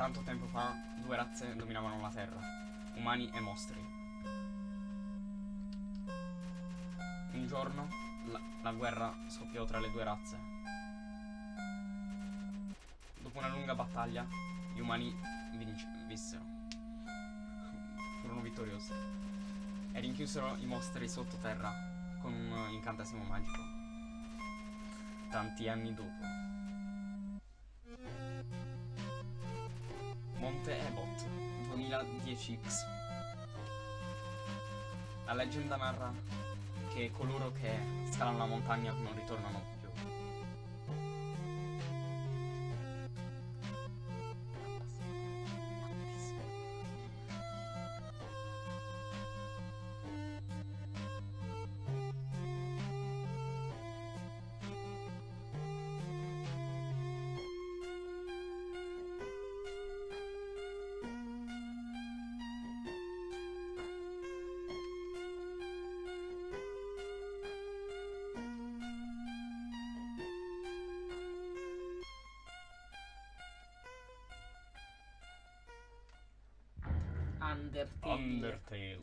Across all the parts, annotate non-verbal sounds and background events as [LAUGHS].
tanto tempo fa due razze dominavano la Terra, umani e mostri. Un giorno la, la guerra scoppiò tra le due razze. Dopo una lunga battaglia, gli umani vissero. Furono vittoriosi. E rinchiusero i mostri sottoterra con un incantesimo magico. Tanti anni dopo. Monte Ebot 2010X. La leggenda narra che coloro che scalano la montagna non ritornano Undertale. Undertale.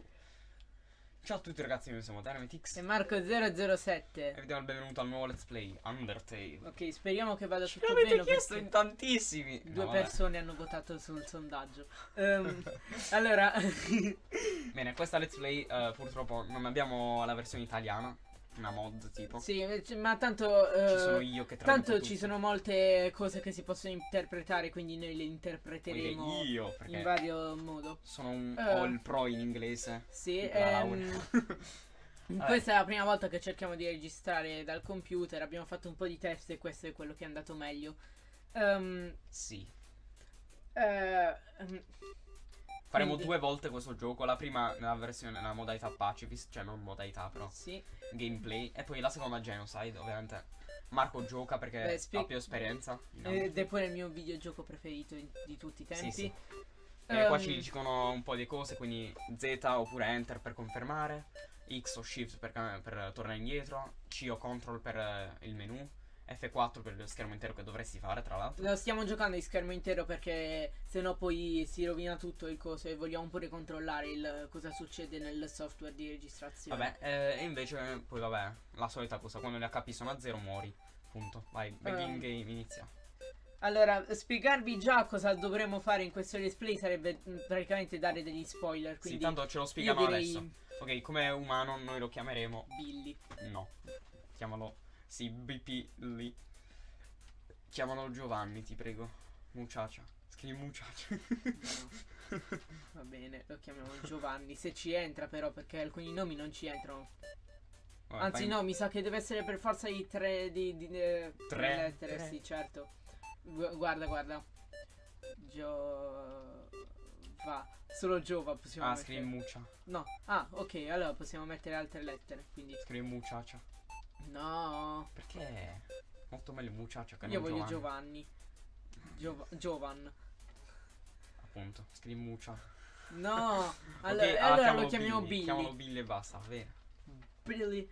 Ciao a tutti ragazzi, noi siamo Dynamitix E Marco 007. e vi diamo il benvenuto al nuovo Let's Play Undertale. Ok, speriamo che vada tutto l'avete bene. chiesto perché in tantissimi. Due No, persone hanno votato sul sondaggio. Ehm, [LAUGHS] allora, Bene, questa Let's Play eh, purtroppo non abbiamo la versione italiana, una mod tipo. sì, ma tanto. eh, Ci sono io che Tanto ci tutto. sono molte cose che si possono interpretare, quindi noi le interpreteremo Quindi io in vario modo. sono un ho il pro in inglese. Sì, ehm, [LAUGHS] questa è la prima volta che cerchiamo di registrare dal computer. Abbiamo fatto un po' di test e questo è quello che è andato meglio. Ehm, sì. eh, ehm, Faremo Quindi- due volte questo gioco, la prima nella versione nella modalità pacifist, cioè non modalità però sì. gameplay e poi la seconda genocide, ovviamente. Marco gioca perché Beh, spie- ha più esperienza. Ed è pure il mio videogioco preferito di tutti i tempi. Sì, sì. E qua Ehm, ci dicono un po' di cose, quindi Z oppure Enter per confermare, X o Shift per, per tornare indietro, C o Control per eh, il menu, F4 per lo schermo intero che dovresti fare tra l'altro. Lo stiamo giocando in schermo intero perché sennò poi si rovina tutto il coso e vogliamo pure controllare il, cosa succede nel software di registrazione. Vabbè, eh, e invece poi vabbè, la solita cosa, quando le HP sono a zero muori. Punto. Vai, begin Ehm. game inizia. Allora, spiegarvi già cosa dovremmo fare in questo let's play sarebbe mm, praticamente dare degli spoiler. Sì, Quindi tanto ce lo spiegano direi adesso. Ok, come umano noi lo chiameremo Billy. No. Chiamalo. Sì, BP lì. Chiamalo Giovanni, ti prego. Muchacha. Scrivi Muchacha. No, [LAUGHS] va bene, lo chiamiamo Giovanni. Se ci entra però perché alcuni nomi non ci entrano. Vabbè, Anzi fai- no, mi sa che deve essere per forza di tre di, di- eh, Tre? lettere, Tre. sì, certo. Gu- guarda, guarda. Gio va. Solo Giova possiamo Ah, mettere. scrivi Muccia. No. Ah, ok, allora possiamo mettere altre lettere, quindi Scrivi Muchacha. No. Perché? Molto meglio Muchacha che Io non voglio Giovanni. Giovanni. Giova- Giovan. Appunto. Scrivi Muccia. No. [LAUGHS] Allora, ah, allora lo chiamiamo Billy. Chiamalo Billy e basta, va bene. Billy.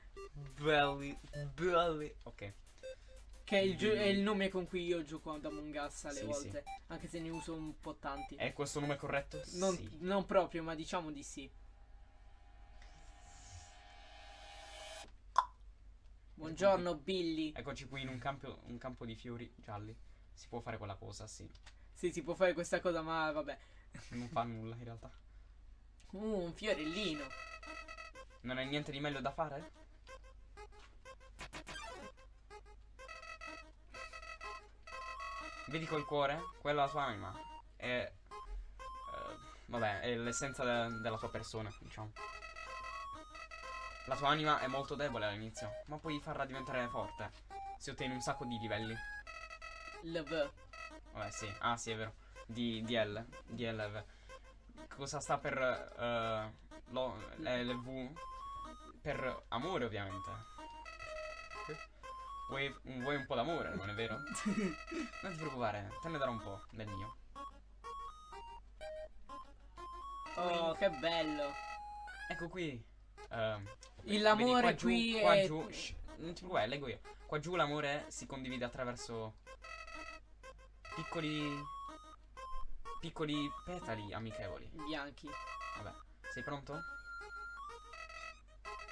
Belly. Belly. Ok. Che è il, gio- Billy. è il nome con cui io gioco ad Among Us alle Sì, volte. Anche se ne uso un po' tanti. È questo nome corretto? Non, Sì. non proprio, ma diciamo di sì. Buongiorno Billy. Eccoci qui in un campo, un campo di fiori gialli. Si può fare quella cosa, sì. Sì, si può fare questa cosa, ma vabbè. Non fa nulla in realtà. Uh, un fiorellino. Non hai niente di meglio da fare? Vedi quel cuore? Quella è la tua anima. È. eh, vabbè, è l'essenza de- della tua persona, diciamo. La tua anima è molto debole all'inizio, ma puoi farla diventare forte. Se ottieni un sacco di livelli. Love. Vabbè, sì. Ah, sì, è vero. Di DL. DLV. Cosa sta per. eh, lo, LV? Per amore, ovviamente. Vuoi, vuoi un po' d'amore, non è vero? [LAUGHS] Non ti preoccupare, te ne darò un po' del mio. Oh, che bello. Ecco qui. vedi, l'amore qua giù- qui qua è- giù, shh, non ti preoccupare, leggo io. Qua giù l'amore si condivide attraverso piccoli piccoli petali amichevoli. Bianchi. Vabbè, sei pronto?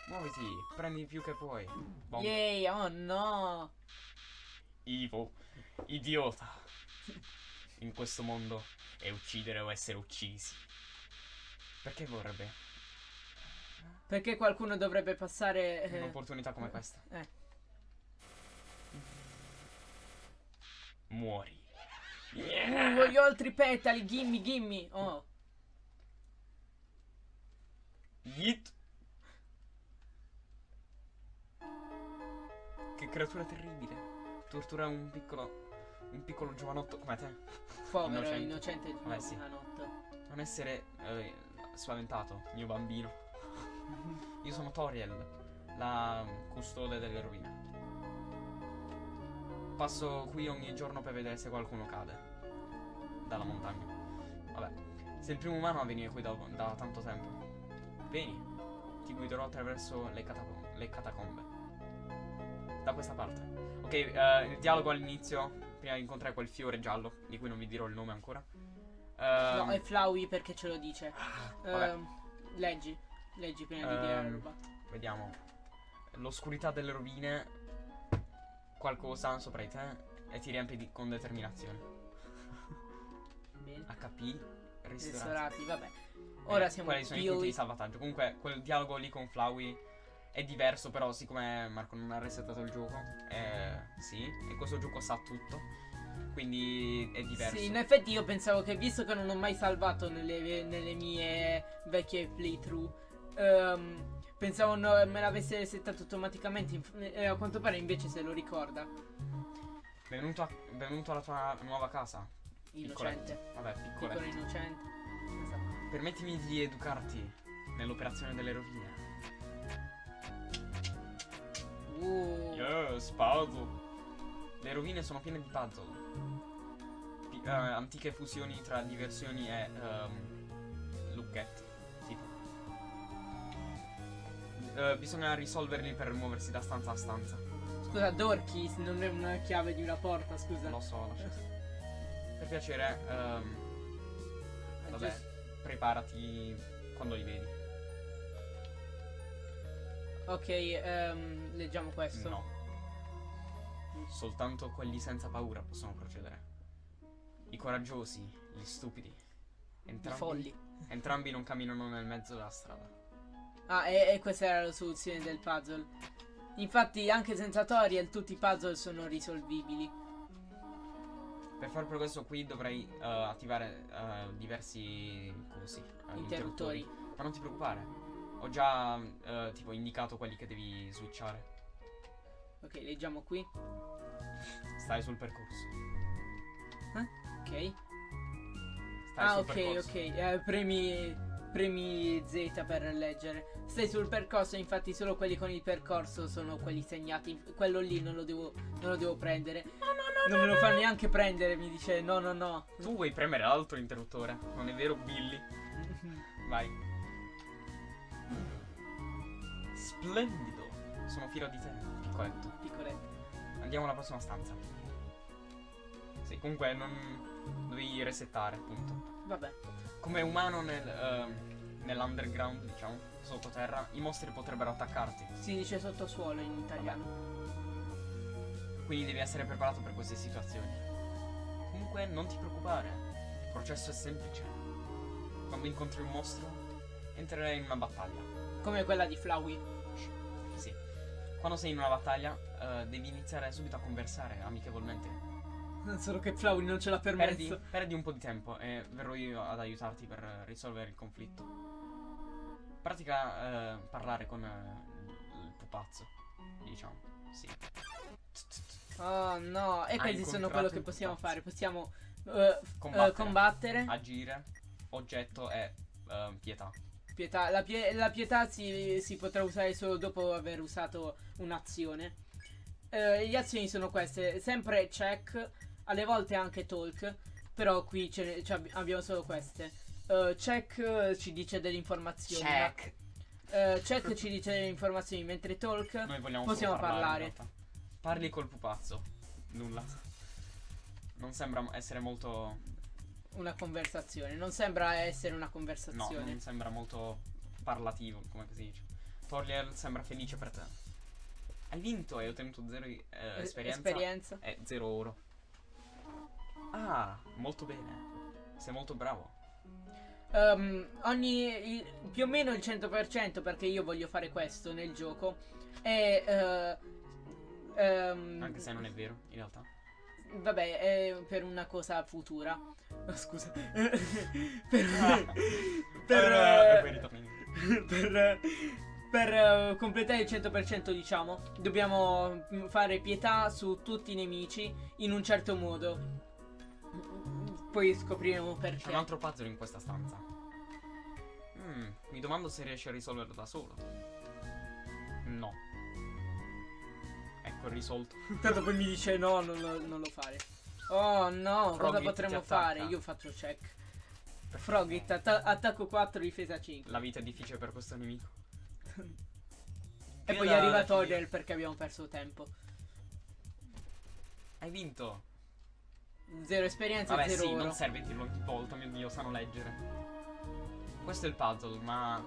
Muoviti, prendi più che puoi. Bom. Yay, oh no. Ivo, idiota. In questo mondo è uccidere o essere uccisi. Perché vorrebbe Perché qualcuno dovrebbe passare... eh, un'opportunità come questa? eh. Muori. Uh, voglio altri petali, gimme, gimme. Oh. Yeet. Che creatura terribile. Tortura un piccolo. Un piccolo giovanotto come te. Povero, Innocente. innocente, sì. giovanotto. Non essere eh, spaventato, mio bambino. Io sono Toriel, la custode delle rovine. Passo qui ogni giorno per vedere se qualcuno cade dalla montagna. Vabbè, sei il primo umano a venire qui da, da tanto tempo. Vieni, ti guiderò attraverso le, catacom- le catacombe. Da questa parte. Ok, eh, il dialogo all'inizio, prima di incontrare quel fiore giallo, di cui non vi dirò il nome ancora. No, Ehm, è Flowey perché ce lo dice. vabbè. Ehm, leggi. Leggi prima di dire la Ehm, roba. Vediamo. L'oscurità delle rovine. Qualcosa sopra di te. E ti riempie di- con determinazione. Bene. HP. Ristorati. Ristorati, vabbè. Ora Eh, siamo Quali sono i punti di salvataggio? Comunque, quel dialogo lì con Flowey è diverso. Però, siccome Marco non ha resettato il gioco, eh, sì. E questo gioco sa tutto. Quindi è diverso. Sì, in effetti io pensavo che visto che non ho mai salvato nelle, nelle mie vecchie playthrough, ehm, pensavo no- me l'avesse settato automaticamente. inf- E a quanto pare invece se lo ricorda. Benvenuto, a- benvenuto alla tua nuova casa. Innocente. Vabbè, Piccolo piccolo. innocente. Esatto. Permettimi di educarti nell'operazione delle rovine. Uh, Yes, puzzle. Le rovine sono piene di puzzle. Pi- eh, antiche fusioni tra diversioni e ehm, lucchetti. Eh, bisogna risolverli per muoversi da stanza a stanza. Scusa, Dorky non è una chiave di una porta, scusa. Lo so, so. Per piacere, È vabbè, giusto. preparati quando li vedi. Ok, ehm, leggiamo questo. No. Soltanto quelli senza paura possono procedere. I coraggiosi, gli stupidi. I Entrambi, folli. entrambi non camminano nel mezzo della strada. Ah, e, e questa era la soluzione del puzzle. Infatti, anche senza tutorial, tutti i puzzle sono risolvibili. Per fare progresso qui dovrei eh, attivare eh, diversi cosi, eh, Interruttori. Ma non ti preoccupare. Ho già eh, tipo indicato quelli che devi switchare. Ok, leggiamo qui. Stai sul percorso. Ok. Stai ah, sul ok, percorso. ok. Eh, premi, premi Z per leggere. Stai sul percorso, infatti solo quelli con il percorso sono quelli segnati. Quello lì non lo devo, non lo devo prendere. non me lo fa neanche prendere, mi dice no, no, no. Tu vuoi premere l'altro interruttore? Non è vero, Billy? [LAUGHS] Vai. Splendido. Sono fiero di te, piccoletto. Piccoletto. Andiamo alla prossima stanza. Sì, comunque non dovevi resettare, appunto. Vabbè. Come umano nel, ehm, nell'underground, diciamo, sottoterra, i mostri potrebbero attaccarti. Si dice sottosuolo in italiano. Quindi devi essere preparato per queste situazioni. Comunque non ti preoccupare, il processo è semplice. Quando incontri un mostro, entrerai in una battaglia. Come quella di Flowey. Sì. Quando sei in una battaglia, eh, devi iniziare subito a conversare amichevolmente. [LAUGHS] Solo che Flowey non ce l'ha Perdi, permesso. perdi un po' di tempo e verrò io ad aiutarti per eh, risolvere il conflitto. Pratica eh, parlare con eh, il pupazzo, diciamo. Sì. Oh no, e questi sono quello che possiamo fare. Possiamo eh, f- Combattere. eh, combattere. Agire, oggetto e eh, pietà. Pietà. La, pie- la pietà si, si potrà usare solo dopo aver usato un'azione. Eh, le azioni sono queste: sempre check, alle volte anche talk. Però qui ce ne- cioè, abbi- abbiamo solo queste. Eh, check eh, ci dice delle informazioni. Check. Eh, check ci dice delle informazioni, mentre talk. Noi vogliamo Possiamo parlare. parlare. Parli col pupazzo. Nulla. Non sembra essere molto una conversazione. Non sembra essere una No, conversazione. non sembra molto parlativo, come si dice. Toriel sembra felice per te. Hai vinto, hai ottenuto zero eh, Eh, esperienza esperienza. e zero oro. Ah, molto bene. Sei molto bravo. Ehm, ogni il- più o meno il 100% perché io voglio fare questo nel gioco è eh, ehm, Anche se non è vero, in realtà. vabbè è per una cosa futura [LAUGHS] Oh, scusa [LAUGHS] per, Ah. per, e indietro. [LAUGHS] per, per, eh, completare il 100% diciamo dobbiamo mm, fare pietà su tutti i nemici in un certo modo poi scopriremo C'è un perché altro puzzle in questa stanza. Mm, mi domando se riesci a risolverlo da solo. No. Ecco risolto. [LAUGHS] Tanto poi mi dice no, non lo, non lo fare. Oh no, cosa Frogit potremmo fare? Io faccio check. Frogit, atta- attacco 4, difesa 5. La vita è difficile per questo nemico. E poi arriva Toriel perché abbiamo perso tempo. Hai vinto. Zero esperienza Vabbè e zero sì, oro. non serve dirlo ogni volta, mio dio, sanno leggere. Questo è il puzzle, ma...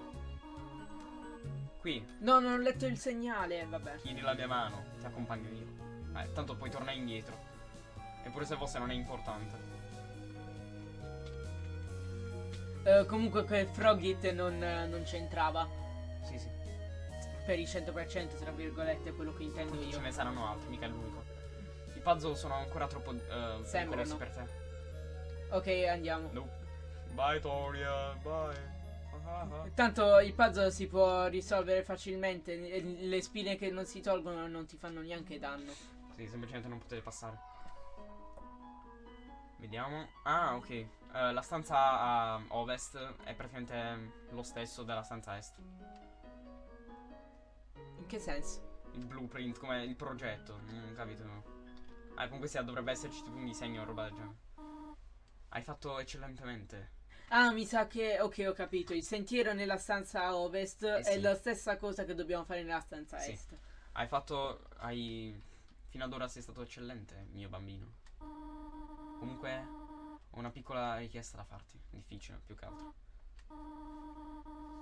Qui, No, non ho letto il segnale, vabbè. chiedi la mia mano, ti accompagno io. Eh, tanto poi tornare indietro. Eppure se fosse non è importante. Eh, comunque quel Frogit non, non c'entrava. Sì, sì. Per il 100% tra virgolette quello che intendo ce io. ne saranno altri, mica l'unico. I puzzle sono ancora troppo eh, Sembrano. pericolosi per te. Ok, andiamo. No. Bye Toria, bye. Ah, ah, ah. Tanto il puzzle si può risolvere facilmente. Le spine che non si tolgono non ti fanno neanche danno. Sì, semplicemente non potete passare. Vediamo. Ah, ok. Eh, la stanza a ovest è praticamente lo stesso della stanza est. In che senso? Il blueprint, come il progetto, non capito. Ah, comunque sia, dovrebbe esserci tipo un disegno o roba del genere. Hai fatto eccellentemente. Ah, mi sa che. Ok, ho capito. Il sentiero nella stanza ovest è sì. la stessa cosa che dobbiamo fare nella stanza Sì. est. Hai fatto. Hai. Fino ad ora sei stato eccellente, mio bambino. Comunque, ho una piccola richiesta da farti. Difficile, più che altro.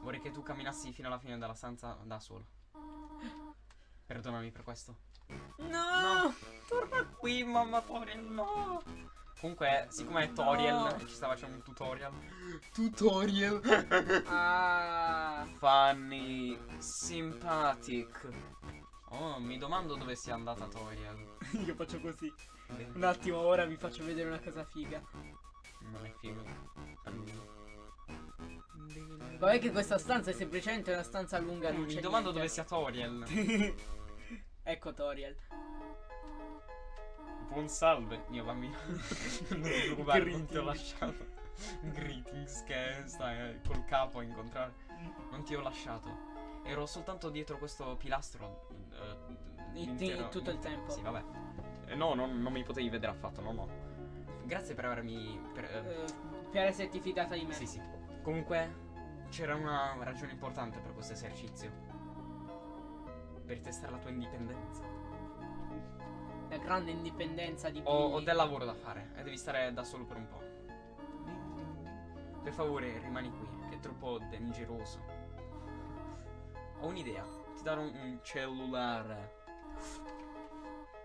Vorrei che tu camminassi fino alla fine della stanza da solo. [GASPS] Perdonami per questo. No! Torna qui, mamma Toriel, no! Comunque, siccome è Toriel No. ci sta facendo un tutorial. Tutorial! [LAUGHS] Ah. Funny, sympathetic. Oh, mi domando dove sia andata Toriel. [LAUGHS] Io faccio così. Un attimo, ora vi faccio vedere una cosa figa. Non è figo. Vabbè che questa stanza è semplicemente una stanza lunga, non Mi c'è domando dove sia Toriel. [LAUGHS] ecco Toriel. Buon salve, mio bambino. [LAUGHS] non ti preoccupare, non ti ho lasciato. Greetings, che stai eh, col capo a incontrare. Non ti ho lasciato. Ero soltanto dietro questo pilastro. eh, Il- l'intero- tutto il tempo. Sì, vabbè. Eh, no, non, non mi potevi vedere affatto, no, no. Grazie per avermi. Per, eh, Eh, per esserti fidata di me. sì, sì. Comunque, c'era una ragione importante per questo esercizio. Per testare la tua indipendenza. La grande indipendenza di Ho, ho del lavoro da fare e devi stare da solo per un po'. Per favore, rimani qui, che è troppo dangeroso. Ho un'idea. Ti darò un, un cellulare.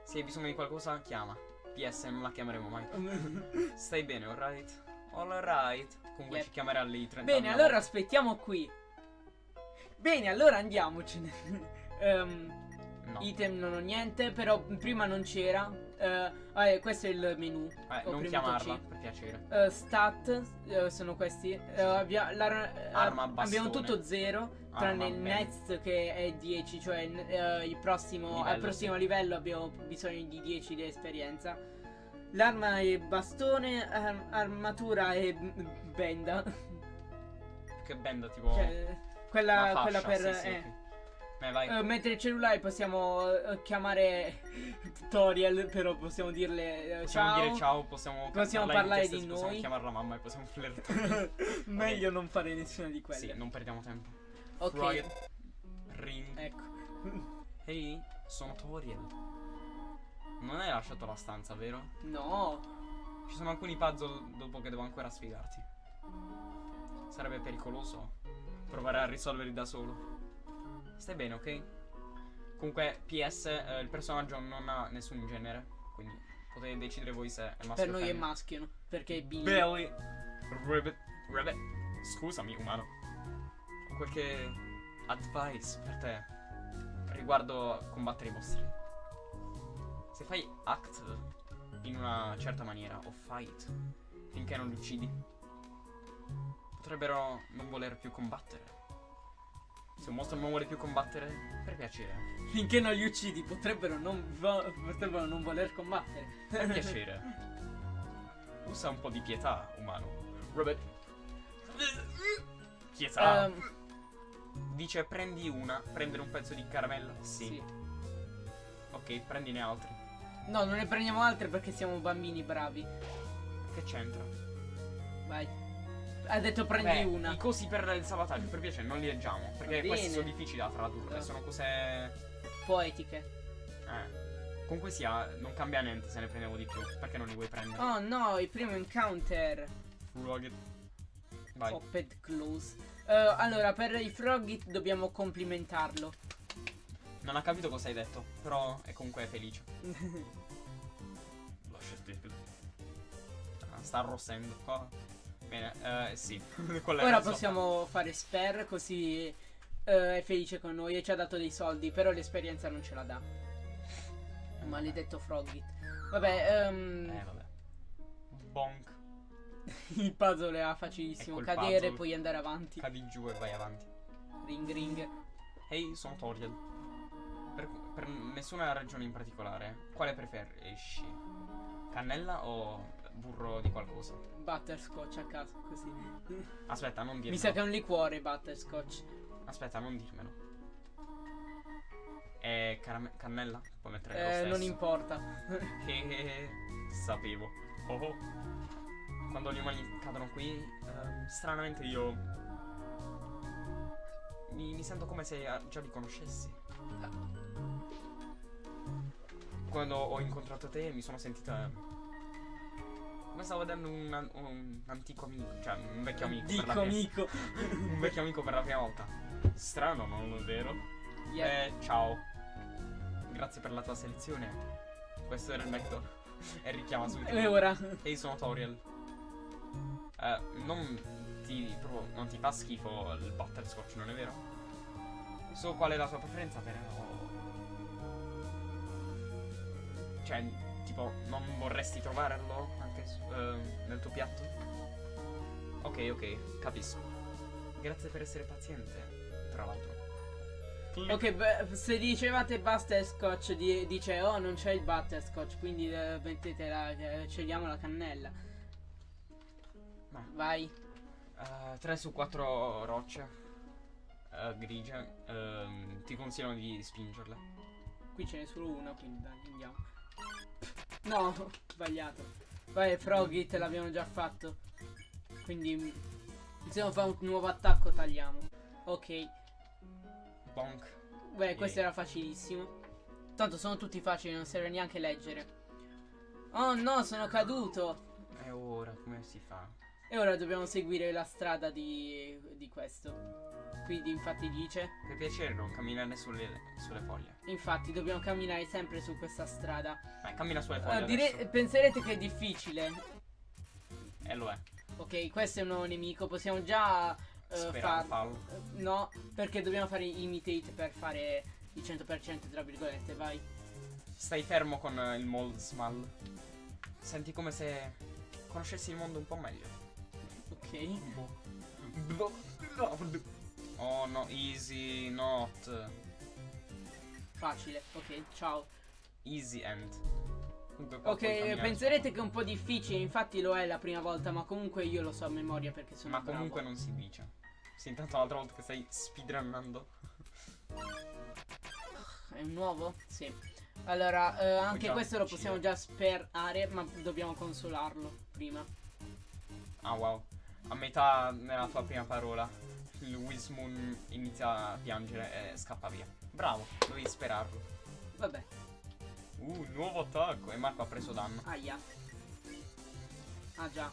Se hai bisogno di qualcosa, chiama. PS, non la chiameremo mai. [LAUGHS] Stai bene, alright? Alright. Comunque Yep. ci chiamerà lì 30 Bene, allora aspettiamo qui. Bene, allora andiamocene. Ehm, No. Item non ho niente, però prima non c'era. Eh, vabbè, questo è il menu. Eh, ho non chiamarla, C. per piacere. Eh, stat eh, sono questi. Abbia- la- Arma, abbiamo tutto zero. Tranne il next che è 10, cioè il prossimo, al Livello, prossimo livello abbiamo bisogno di 10 di esperienza. L'arma è bastone, ar- armatura e benda. Che benda, tipo. Cioè, quella, una quella fascia, per... sì, sì, eh. ok. Beh. Eh, mentre il cellulare possiamo eh, chiamare tutorial, però possiamo dirle eh, Possiamo ciao. dire ciao, possiamo, Possiamo parlare di Possiamo noi. chiamarla mamma e possiamo flirtare. [LAUGHS] Meglio non fare nessuna di quelle. sì, non perdiamo tempo. ok, Riot. Ring. ecco. Ehi, sono Toriel. Non hai lasciato la stanza, vero? No, Ci sono alcuni puzzle dopo che devo ancora spiegarti. Sarebbe pericoloso provare a risolverli da solo. Stai bene, ok? Comunque, PS, eh, il personaggio non ha nessun genere. Quindi potete decidere voi se è maschio Per noi è maschio? Perché è bimbo. Belly Ribbit Ribbit Scusami umano Ho qualche advice per te Riguardo combattere i mostri Se fai act in una certa maniera O fight Finché non li uccidi Potrebbero non voler più combattere Se un mostro non vuole più combattere Per piacere Finché non li uccidi potrebbero non, potrebbero non voler combattere. Per piacere Usa un po' di pietà umano Ribbit Pietà Ehm, Dice prendi una, prendere un pezzo di caramella? Sì. sì. Ok, prendine altri. No, non ne prendiamo altre perché siamo bambini bravi. Che c'entra? Vai. Ha detto prendi Beh, una. I cosi per il salvataggio, per piacere, non li leggiamo. Perché questi sono difficili da tradurre. Eh. Sono cose. Poetiche. Eh. Comunque sia, non cambia niente se ne prendevo di più. Perché non li vuoi prendere? Oh no, il primo encounter. Frogget. Vai. Popped close. Eh, allora, per i Frogit dobbiamo complimentarlo. Non ha capito cosa hai detto, però è comunque felice. [LAUGHS] Lasciati. Ah, sta arrossendo. Oh. Bene, eh, sì. [LAUGHS] Ora possiamo fare spare così eh, è felice con noi e ci ha dato dei soldi, però l'esperienza non ce la dà. Maledetto Frogit. Vabbè, ehm, Eh, vabbè. Bonk. [LAUGHS] il puzzle era facilissimo. Ecco Cadere, puzzle. poi andare avanti. Cadi giù e vai avanti. Ring ring. Ehi, sono Toriel. Per, per nessuna ragione in particolare, quale preferisci? Cannella o burro di qualcosa? Butterscotch a caso, così. Aspetta, non dirmelo. Mi sa che è un liquore butterscotch. Aspetta, non dirmelo. È cannella? Puoi mettere lo Eh, stesso. non importa. [LAUGHS] Che sapevo. Oh, oh. Quando gli umani cadono qui, ehm, stranamente io. Mi, mi sento come se ah, già li conoscessi. Quando ho incontrato te mi sono sentita. Come stavo vedendo un, un antico amico, cioè un vecchio amico. per la Dico prima- amico. [LAUGHS] un vecchio amico per la prima volta. Strano, non è vero? Yeah. Eh, ciao. Grazie per la tua selezione. Questo era il vector. [LAUGHS] e richiama subito. E ora? Ehi, sono Toriel. Eh, non ti, proprio, non ti fa schifo il butterscotch, non è vero? So qual è la tua preferenza, però... Cioè, tipo, non vorresti trovarlo anche eh, nel tuo piatto? Ok, ok, capisco. Grazie per essere paziente, tra l'altro. Ok, beh, se dicevate butterscotch, di- dice oh non c'è il butterscotch, quindi eh, mettete la, eh, scegliamo la cannella. Ma- Vai. 3 su 4 rocce eh, grigie. ehm, ti consigliano di spingerle. Qui ce n'è solo una, quindi dai, andiamo. No, [LAUGHS] sbagliato. Vai, Frogit l'abbiamo già fatto. Quindi se non fa un nuovo attacco tagliamo. Ok. Bonk. Beh, questo Yeah. era facilissimo. Tanto sono tutti facili, non serve neanche leggere. Oh no, sono caduto. E ora come si fa? E ora dobbiamo seguire la strada di, di questo. Quindi infatti dice. Per piacere non camminare sulle, sulle foglie. Infatti dobbiamo camminare sempre su questa strada. Vai, cammina sulle foglie Ah, dire- penserete che è difficile. E lo è. Ok, questo è un nuovo nemico. Possiamo già eh, Speriamo far- fallo. eh, No, perché dobbiamo fare imitate per fare il 100% tra virgolette, vai. Stai fermo con eh, il mold small. Senti come se conoscessi il mondo un po' meglio. Ok. Oh no, easy not. Facile, ok, ciao. Easy end. Ok, penserete che è un po' difficile, infatti lo è la prima volta, ma comunque io lo so a memoria perché sono Ma bravo. comunque non si dice. Sì, intanto l'altra volta che stai speedrunnando. È un nuovo? Sì. Allora, eh, anche già questo lo possiamo già sperare, ma dobbiamo consolarlo prima. Ah wow. A metà nella tua prima parola. Il Wismoon inizia a piangere e scappa via. Bravo, dovevi sperarlo. Vabbè, Uh, nuovo attacco. E Marco ha preso danno. aia. Ah già.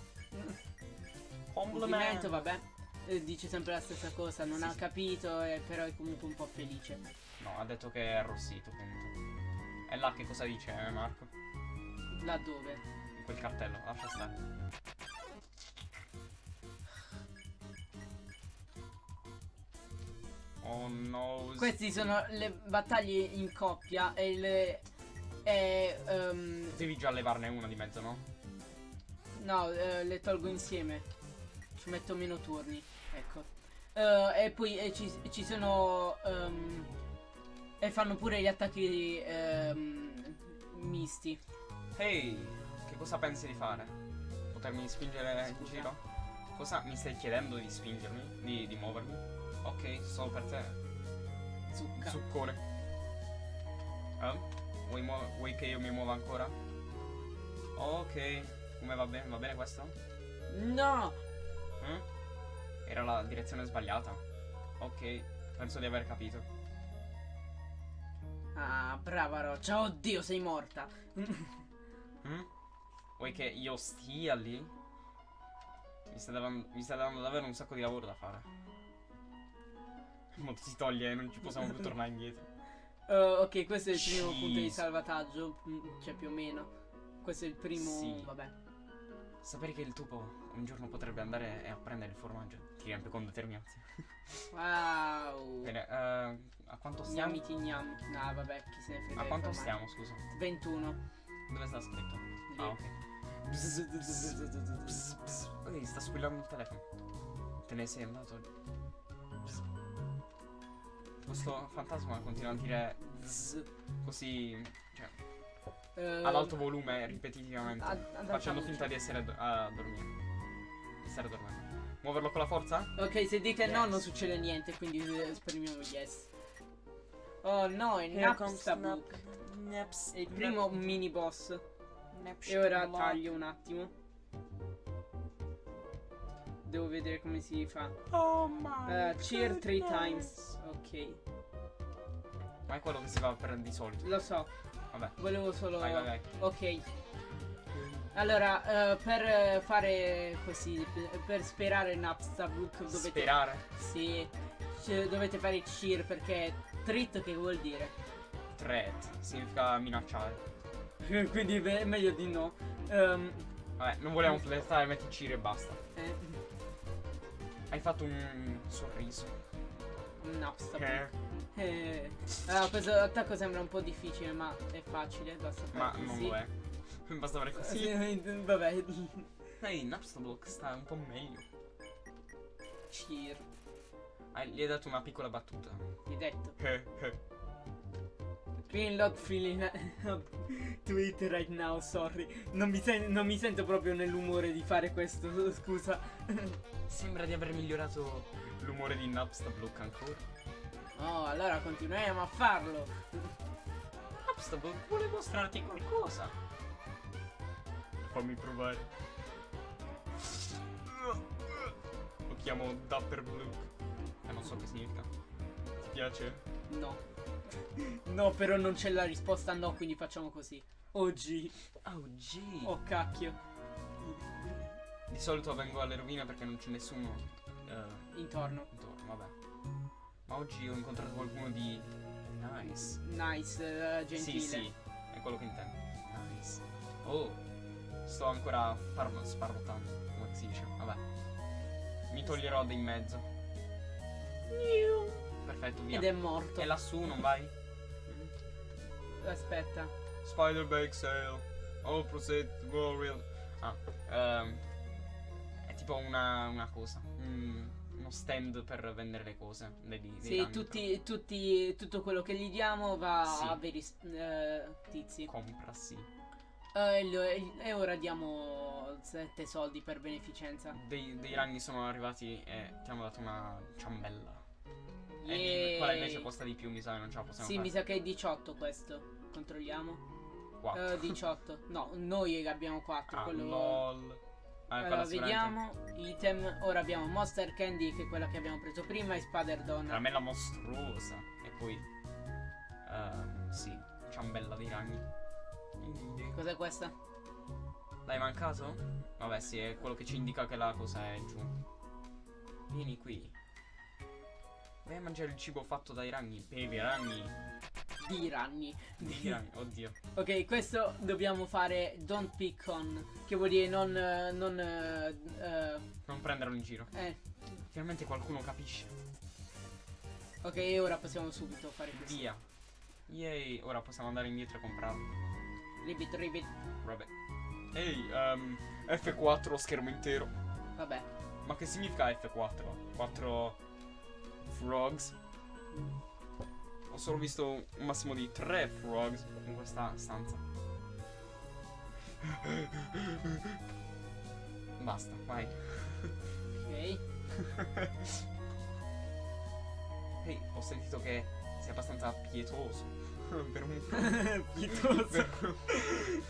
Complimento. Vabbè. Eh, Dice sempre la stessa cosa, non Sì, ha sì. capito, eh, però è comunque un po' felice. No, ha detto che è arrossito, punto. E là che cosa dice eh, Marco? Laddove? In quel cartello, lascia stare. Oh no. Queste sono le battaglie in coppia e le... E, ehm, Devi già levarne una di mezzo, no? no, eh, le tolgo insieme. Ci metto meno turni. Ecco. Eh, e poi eh, ci, ci sono... ehm, e fanno pure gli attacchi ehm, misti. Ehi, che cosa pensi di fare? Potermi spingere in Scusa. giro? Cosa mi stai chiedendo di spingermi? Di, di muovermi? Ok, solo per te. Zucca. Zuccone. Eh? Vuoi, vuoi che io mi muova ancora? Ok, come va bene? Va bene questo? No! Eh? Era la direzione sbagliata. Ok, penso di aver capito. Ah, brava Roccia. Oddio, sei morta. Mm? [LAUGHS] Vuoi che io stia lì? Mi sta, davan- mi sta dando davvero un sacco di lavoro da fare. Molto si toglie e non ci possiamo più tornare indietro. [LAUGHS] Eh, ok, questo è il primo punto di Jeez. salvataggio. mm, Cioè, più o meno. Questo è il primo. Sì. Vabbè. Sapere che il topo un giorno potrebbe andare e a prendere il formaggio ti riempie con determinazione. [LAUGHS] Wow. Bene, eh, a quanto stiamo? Gnamiti gnam. No, vabbè, chi se ne frega. A quanto stiamo, scusa? 21. Dove sta scritto? Lì. Ah, ok. Bzz, bzz. Ehi, sta squillando il telefono. Te ne sei andato? Bzz. Questo fantasma continua a dire bzz, così, cioè, Eh, ad alto volume ripetitivamente, ad- facendo finta di essere ad- a dormire. Di stare dormendo. Muoverlo con la forza? Ok, se dite no Yes. non succede niente, quindi eh, esprimiamo yes. Oh no, è Napstablook. È il primo mini boss. E ora taglio un attimo. Devo vedere come si fa. Oh my Eh, cheer three times. Ok. Ma è quello che si fa per di solito. Lo so. Vabbè. Volevo solo. Vai, vai, vai. Ok. Allora, eh, per fare così, per- per sperare Napstablook dovete. Sperare. Sì. dovete fare cheer perché treat che vuol dire? Threat. Significa minacciare. [LAUGHS] Quindi è meglio di no. Ehm, Vabbè, non vogliamo flirtare, metti Ciri e basta. eh, Hai fatto un sorriso. Napstablook. Eh, allora, questo attacco sembra un po' difficile, ma è facile, basta fare Ma non lo è. [LAUGHS] Basta fare così. Sì, vabbè. Ehi, Napstablook sta un po' meglio. Cheer. Hai- gli hai dato una piccola battuta. Ti ho detto. Eh, eh. Feeling to it right now, sorry. Non mi, non mi sento proprio nell'umore di fare questo, [LAUGHS] scusa. Sembra di aver migliorato l'umore di Napstablook ancora. Oh, allora continuiamo a farlo. Napstablook vuole mostrarti qualcosa. Fammi provare. Lo chiamo Dapperblook. E non so che significa. Ti piace? No. No, però non c'è la risposta no, quindi facciamo così. Oggi. Oh, gee. Oh cacchio. Di solito vengo alle rovine perché non c'è nessuno eh, Intorno. intorno, vabbè. Ma oggi ho incontrato qualcuno di nice. Nice, eh, gentile. Sì, sì, è quello che intendo. Nice. Oh, sto ancora parlo- sparlottando, come si dice. Vabbè. Mi toglierò da in mezzo. Perfetto, via. Ed è morto. E lassù non vai? Aspetta. Spider bake sale. All proceed go real. Ah, ehm, è tipo una, una cosa. un- uno stand per vendere le cose. Dei, dei Sì, tutti, tutti, tutto quello che gli diamo va Sì. a veri eh, tizi. Compra, sì. Eh, e ora diamo 7 soldi per beneficenza. Dei, dei ragni sono arrivati e ti hanno dato una ciambella. E quella invece costa di più, mi sa che non ce la possiamo Sì, fare. mi sa che è 18 questo. Controlliamo. Quattro. Eh, 18. No, noi abbiamo 4. Ah, quello... lol. Ah, Allora, quella sicuramente- vediamo. Item. Ora abbiamo Monster Candy, che è quella che abbiamo preso prima, e Spader Donna. Caramella mostruosa. E poi... ehm, sì, ciambella dei ragni. Cos'è questa? L'hai mancato? Vabbè, sì, è quello che ci indica che la cosa è giù. Vieni qui. Vai a mangiare il cibo fatto dai ragni. Bevi ragni. Di ranni. Di ragni. Oddio. [LAUGHS] Ok, questo dobbiamo fare don't pick on, che vuol dire non... non eh, Non prenderlo in giro. eh. Finalmente qualcuno capisce. Ok, ora possiamo subito fare questo. Via. Yay. Ora possiamo andare indietro e comprarlo. Ribbit, ribbit. Vabbè. Ehi, ehm, F4 schermo intero. Vabbè. Ma che significa F4? 4 frogs? Ho solo visto un massimo di 3 frogs in questa stanza. Basta, vai. Ok. Ehi, ho sentito che sei abbastanza pietoso. [LAUGHS] per un [LAUGHS] Pietoso. per-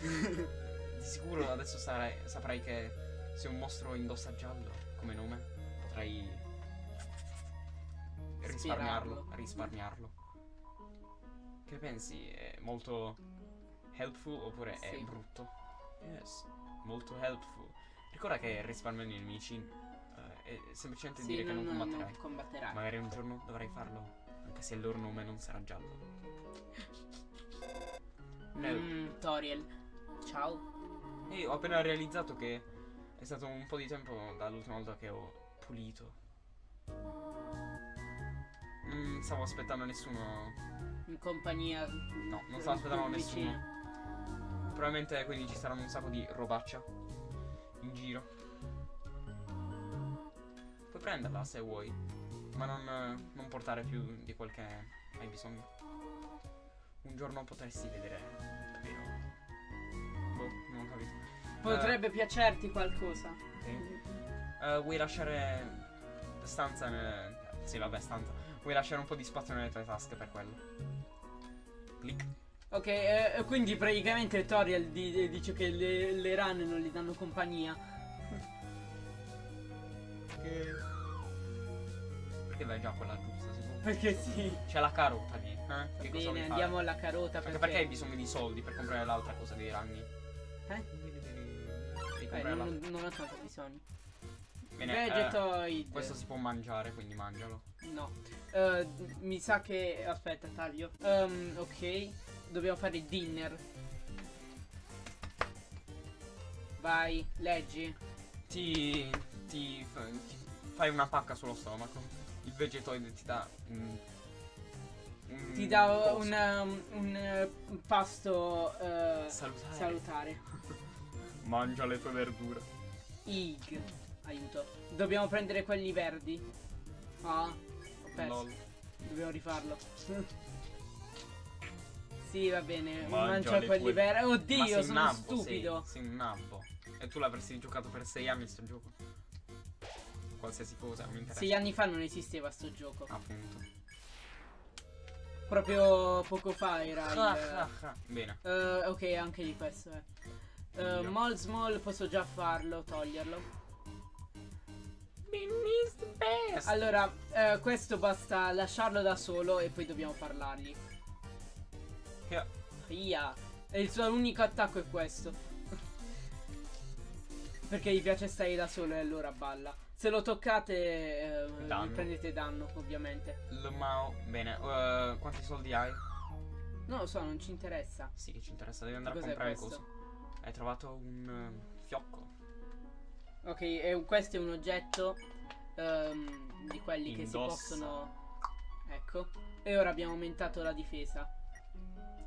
Di sicuro adesso sarai- saprai che se un mostro indossa giallo come nome, potrai risparmiarlo. Risparmiarlo. Che pensi? È molto helpful oppure è Sì. brutto? Yes, molto helpful. Ricorda che risparmiando i nemici eh, è semplicemente Sì, dire che non non, non, combatterai. non combatterai. Magari un giorno dovrai farlo, anche se il loro nome non sarà giallo. No. [LAUGHS] Mm, Toriel. Ciao. E ho appena realizzato che è stato un po' di tempo dall'ultima volta che ho pulito. Non stavo aspettando nessuno. In compagnia. No, non stavo aspettando nessuno. Probabilmente quindi ci saranno un sacco di robaccia in giro. Puoi prenderla se vuoi, ma non, non portare più di quel che hai bisogno. Un giorno potresti vedere, vero? Boh, non ho capito. Potrebbe piacerti qualcosa. Sì. Eh, vuoi lasciare stanza nel... Sì, vabbè, stanza. Vuoi lasciare un po' di spazio nelle tue tasche per quello? Clic. Ok, eh, quindi praticamente Toriel di- dice che le, le rane non gli danno compagnia. Che... Perché vai già quella giusta, sicuro? Perché sì. C'è la carota lì, eh? Che Bene, andiamo fare? alla carota Anche perché... perché hai bisogno di soldi per comprare l'altra cosa dei ragni. Eh? Eh, comprare non, non ho tanto bisogno. Bene, eh, Vegetoid. questo si può mangiare, quindi mangialo. No. Eh, mi sa che... Aspetta, taglio. Ehm, ok. Dobbiamo fare il dinner. Vai, leggi. Ti, ti, fa- ti fai una pacca sullo stomaco. Il vegetoid ti dà un, un Ti dà un, um, un, eh, un pasto eh, Salutare. salutare. [LAUGHS] Mangia le tue verdure. Ig. Aiuto. Dobbiamo prendere quelli verdi. Ah, ho perso. Lol. Dobbiamo rifarlo. [LAUGHS] sì, va bene. Mangia Mangia quelli tue- verdi. Oddio, sono nabbo, stupido. Sei, sei un nabbo. E tu l'avresti giocato per sei anni sto gioco. Qualsiasi cosa, mi interessa. Sei anni fa non esisteva sto gioco. Appunto. Proprio poco fa era Ah, il... ah, ah. Bene. Eh, ok, anche di questo, eh. Eh, Io. Mol Small posso già farlo, toglierlo. Allora, eh, questo basta lasciarlo da solo e poi dobbiamo parlargli. Yeah. Via. E il suo unico attacco è questo. Perché gli piace stare da solo e allora balla. Se lo toccate, eh, Danno. prendete danno, ovviamente. Lmao. Bene. eh, quanti soldi hai? Non lo so, non ci interessa. Sì, che ci interessa. Devi andare a comprare questo? coso. Hai trovato un eh, fiocco. Ok, e questo è un oggetto ehm, di quelli che si Indossa. possono. Ecco. E ora abbiamo aumentato la difesa.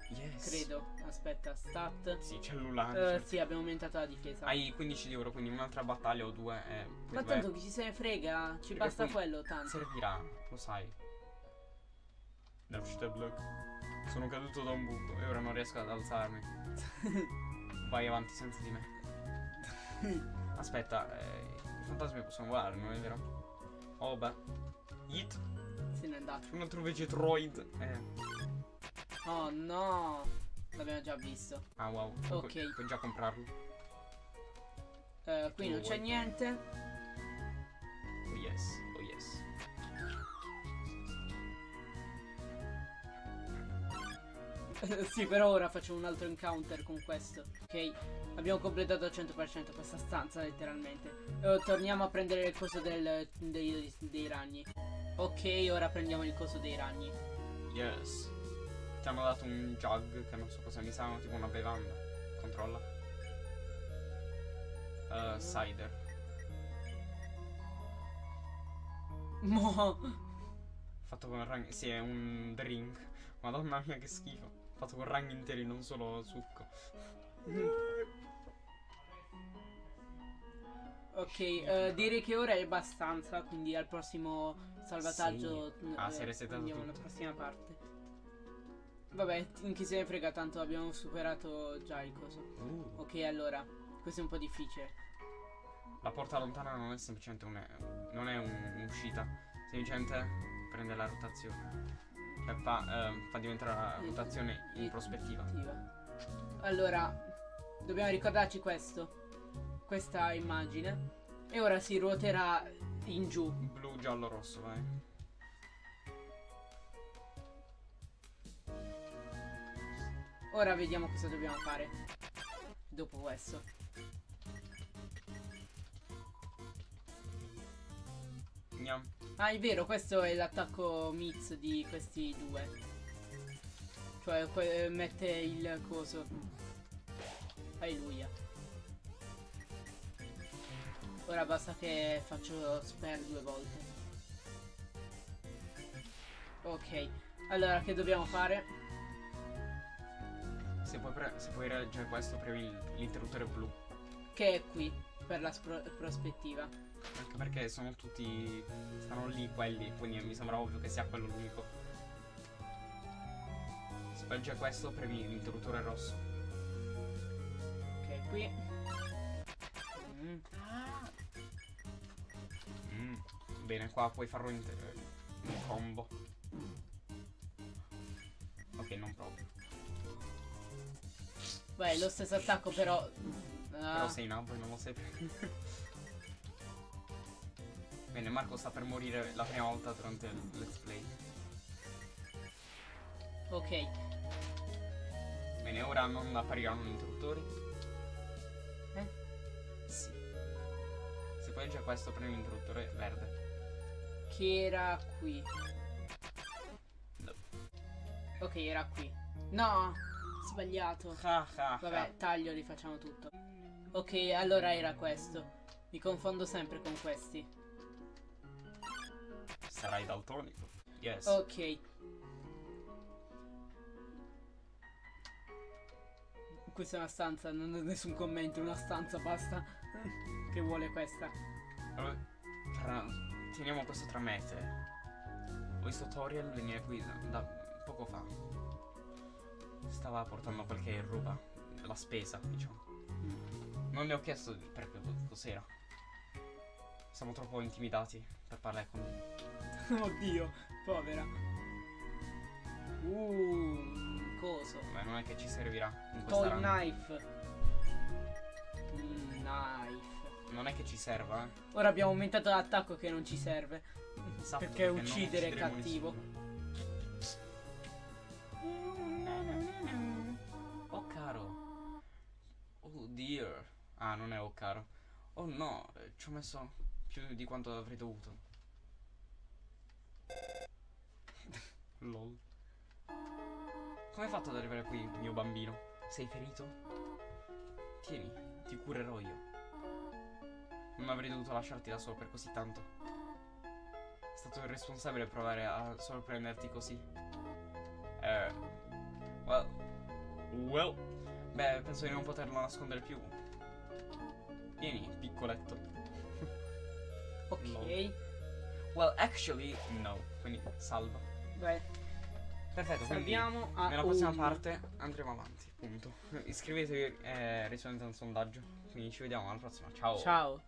Yes. Credo. Aspetta, stat. Sì, cellulare. Eh, sì, abbiamo aumentato la difesa. Hai 15 di euro, quindi un'altra battaglia o due. eh, Ma tanto chi ci se ne frega, ci Perché basta quello tanto. Servirà, lo sai. Sono caduto da un buco e ora non riesco ad alzarmi. [LAUGHS] Vai avanti senza di me. [LAUGHS] Aspetta, eh, i fantasmi possono volare, non è vero? Oh beh. Hit. Se n'è andato. Un altro vegetroid. Eh. Oh no. L'abbiamo già visto. Ah wow. Ok. Pu- puoi già comprarlo. Eh, qui non c'è niente. Oh yes. [LAUGHS] sì, per ora facciamo un altro encounter con questo. Ok, abbiamo completato al 100% questa stanza, letteralmente. Eh, torniamo a prendere il coso del, dei, dei ragni. Ok, ora prendiamo il coso dei ragni. Yes. Ti hanno dato un jug che non so cosa mi sa, tipo una bevanda. Controlla. Uh, cider. Mo. Fatto con ragni. Sì, è un drink. Madonna mia che schifo. Fatto con ragni interi, non solo succo. Ok, eh, direi che ora è abbastanza, quindi al prossimo salvataggio Sì. Ah, eh, si è resetato andiamo alla tutto. prossima parte. Vabbè, t- chi se ne frega, tanto abbiamo superato già il coso. Uh, Ok, allora, questo è un po' difficile. la porta lontana non è semplicemente un- non è un- un'uscita. Semplicemente prende la rotazione. Cioè fa, ehm, fa diventare la rotazione in prospettiva. Allora, dobbiamo ricordarci questo. Questa immagine. E ora si ruoterà in giù. Blu, giallo, rosso, vai. Ora vediamo cosa dobbiamo fare. Dopo questo. Gnam. Ah, è vero, questo è l'attacco mix di questi due. Cioè, mette il coso. Alleluia. Ora basta che faccio spare due volte. Ok, allora che dobbiamo fare? Se puoi, se puoi reggere questo, premi l'interruttore blu. Che è qui, per la prospettiva. Anche perché sono tutti. stanno lì quelli, quindi mi sembra ovvio che sia quello l'unico. Reggere questo, premi l'interruttore rosso. Ok, qui. Mm. Mm. Bene, qua puoi farlo in, in combo. Ok, non proprio. Beh, lo stesso attacco, però. Però Ah, sei in alto e non lo sai più. [LAUGHS] Bene, Marco sta per morire la prima volta durante il let's play. ok. Bene, ora non appariranno gli interruttori. Eh? Sì. Se poi già questo prendi l'interruttore verde. Che era qui. No. Ok, era qui. No, sbagliato. Ha, ha, Vabbè, taglio, rifacciamo tutto. Ok, allora era questo. Mi confondo sempre con questi. Sarai daltonico. Yes. Ok. Questa è una stanza, non ho nessun commento, una stanza, basta. che vuole questa? Allora, tra- teniamo questo tra me e te. Ho visto Toriel venire qui da, da poco fa. Stava portando qualche roba. La spesa, diciamo. Non le ho chiesto per cos'era. Siamo troppo intimidati per parlare con lui. [LAUGHS] Oddio, povera. Uh, coso. Beh, non è che ci servirà in Toy knife. Mm, knife. Non è che ci serva, eh. Ora abbiamo aumentato l'attacco che non ci serve. Sappi perché non uccidere è cattivo. nessuno. Oh caro. Oh dear. Ah, non è oh caro. Oh no, eh, ci ho messo più di quanto avrei dovuto. Lol. Come hai fatto ad arrivare qui, mio bambino? Sei ferito? Tieni, ti curerò io. Non avrei dovuto lasciarti da solo per così tanto. È stato irresponsabile provare a sorprenderti così. Eh. Well. Well. Beh, penso di non poterlo nascondere più. Vieni, piccoletto. Ok. No. Well, actually, no. Quindi salva. Beh, Perfetto, quindi salviamo a nella prossima un- parte andremo avanti, punto. Iscrivetevi e rispondete a un sondaggio. Quindi ci vediamo alla prossima. Ciao. Ciao.